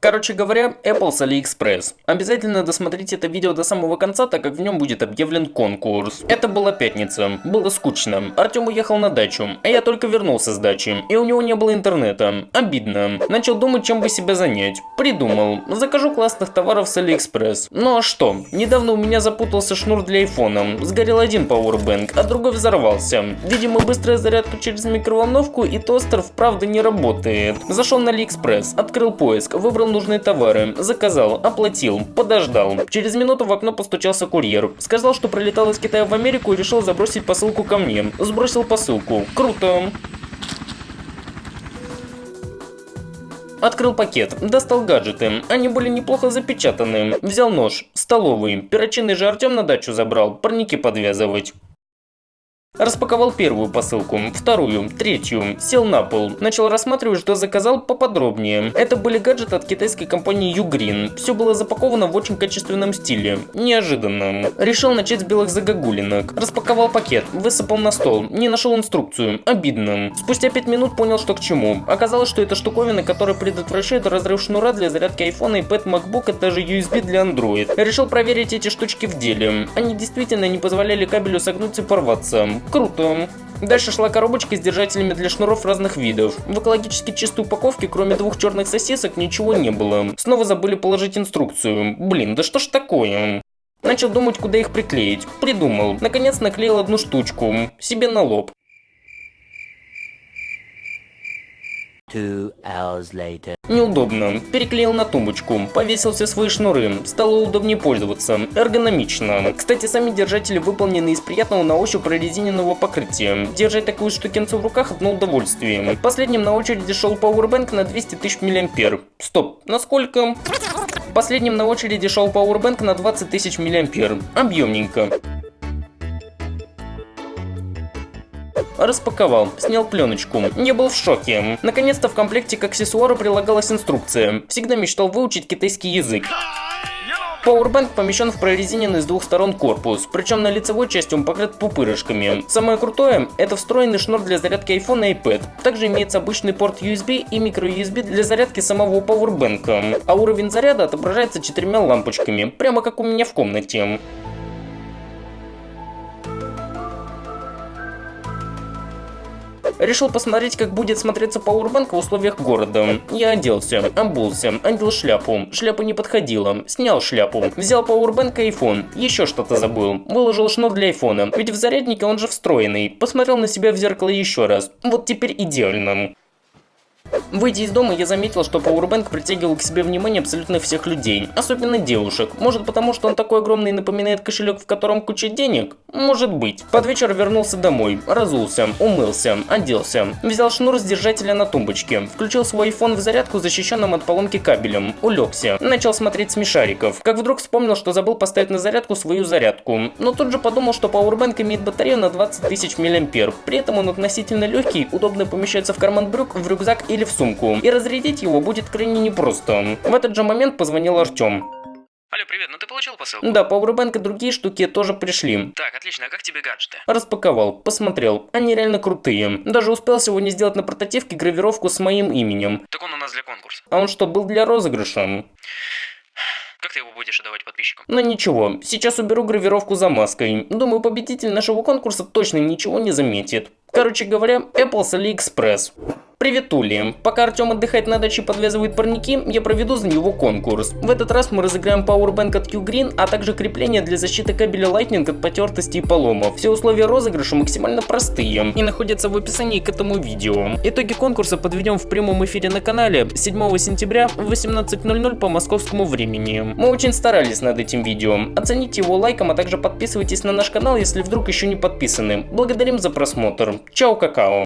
Короче говоря, Apple с AliExpress. Обязательно досмотрите это видео до самого конца, так как в нем будет объявлен конкурс. Это была пятница. Было скучно. Артем уехал на дачу, а я только вернулся с дачи, и у него не было интернета. Обидно. Начал думать, чем бы себя занять. Придумал. Закажу классных товаров с AliExpress. Ну а что? Недавно у меня запутался шнур для айфона. Сгорел один Powerbank, а другой взорвался. Видимо, быстрая зарядка через микроволновку и тостер вправду не работает. Зашел на AliExpress, открыл поиск, выбрал нужные товары, заказал, оплатил, подождал. Через минуту в окно постучался курьер. Сказал, что прилетал из Китая в Америку и решил забросить посылку ко мне. Сбросил посылку. Круто. Открыл пакет, достал гаджеты, они были неплохо запечатаны. Взял нож, столовый, перочинный же Артем на дачу забрал, парники подвязывать. Распаковал первую посылку, вторую, третью, сел на пол, начал рассматривать, что заказал поподробнее. Это были гаджеты от китайской компании Ugreen. Все было запаковано в очень качественном стиле. Неожиданно. Решил начать с белых загогулинок. Распаковал пакет, высыпал на стол, не нашел инструкцию. Обидно. Спустя 5 минут понял, что к чему. Оказалось, что это штуковина, которая предотвращает разрыв шнура для зарядки iPhone, iPad, MacBook, а также USB для Android. Решил проверить эти штучки в деле. Они действительно не позволяли кабелю согнуться и порваться. Круто. Дальше шла коробочка с держателями для шнуров разных видов. В экологически чистой упаковке, кроме двух черных сосисок, ничего не было. Снова забыли положить инструкцию. Блин, да что ж такое? Начал думать, куда их приклеить. Придумал. Наконец наклеил одну штучку. Себе на лоб. Hours later. Неудобно. Переклеил на тумбочку, повесил все свои шнуры, стало удобнее пользоваться, эргономично. Кстати, сами держатели выполнены из приятного на ощупь прорезиненного покрытия. Держать такую штукенцу в руках одно удовольствие. Последним на очереди шел Powerbank на 200 тысяч мА. Стоп, насколько? Последним на очереди шел Powerbank на 20 тысяч мА. Объемненько. Распаковал, снял пленочку. Я был в шоке. Наконец-то в комплекте к аксессуару прилагалась инструкция. Всегда мечтал выучить китайский язык. Powerbank помещен в прорезиненный с двух сторон корпус, причем на лицевой части он покрыт пупырышками. Самое крутое – это встроенный шнур для зарядки iPhone и iPad. Также имеется обычный порт USB и microUSB для зарядки самого Powerbank. А уровень заряда отображается четырьмя лампочками, прямо как у меня в комнате. Решил посмотреть, как будет смотреться Powerbank в условиях города. Я оделся, обулся, одел шляпу. Шляпа не подходила. Снял шляпу. Взял Powerbank и iPhone. Еще что-то забыл. Выложил шнур для айфона. Ведь в заряднике он же встроенный. Посмотрел на себя в зеркало еще раз. Вот теперь идеально. Выйдя из дома, я заметил, что Powerbank притягивал к себе внимание абсолютно всех людей, особенно девушек. Может потому, что он такой огромный и напоминает кошелек, в котором куча денег? Может быть. Под вечер вернулся домой, разулся, умылся, оделся, взял шнур с держателя на тумбочке, включил свой iPhone в зарядку, защищенным от поломки кабелем, улегся, начал смотреть смешариков. Как вдруг вспомнил, что забыл поставить на зарядку свою зарядку. Но тут же подумал, что Powerbank имеет батарею на 20 тысяч мА. При этом он относительно легкий, удобно помещается в карман брюк, в рюкзак или в сумку, и разрядить его будет крайне непросто. В этот же момент позвонил Артем. Алло, привет, ну ты получил посылку? Да, Powerbank и другие штуки тоже пришли. Так, отлично, а как тебе гаджеты? Распаковал, посмотрел, они реально крутые. Даже успел сегодня сделать на портативке гравировку с моим именем. Так он у нас для конкурса. А он что, был для розыгрыша? Как ты его будешь отдавать подписчикам? Ну ничего, сейчас уберу гравировку за маской. Думаю, победитель нашего конкурса точно ничего не заметит. Короче говоря, Apple с AliExpress. Привет, Ули. Пока Артем отдыхает на даче и подвязывает парники, я проведу за него конкурс. В этот раз мы разыграем Powerbank от Q-Green, а также крепление для защиты кабеля Lightning от потертости и поломов. Все условия розыгрыша максимально простые и находятся в описании к этому видео. Итоги конкурса подведем в прямом эфире на канале 7 сентября в 18.00 по московскому времени. Мы очень старались над этим видео. Оцените его лайком, а также подписывайтесь на наш канал, если вдруг еще не подписаны. Благодарим за просмотр. Чао, какао.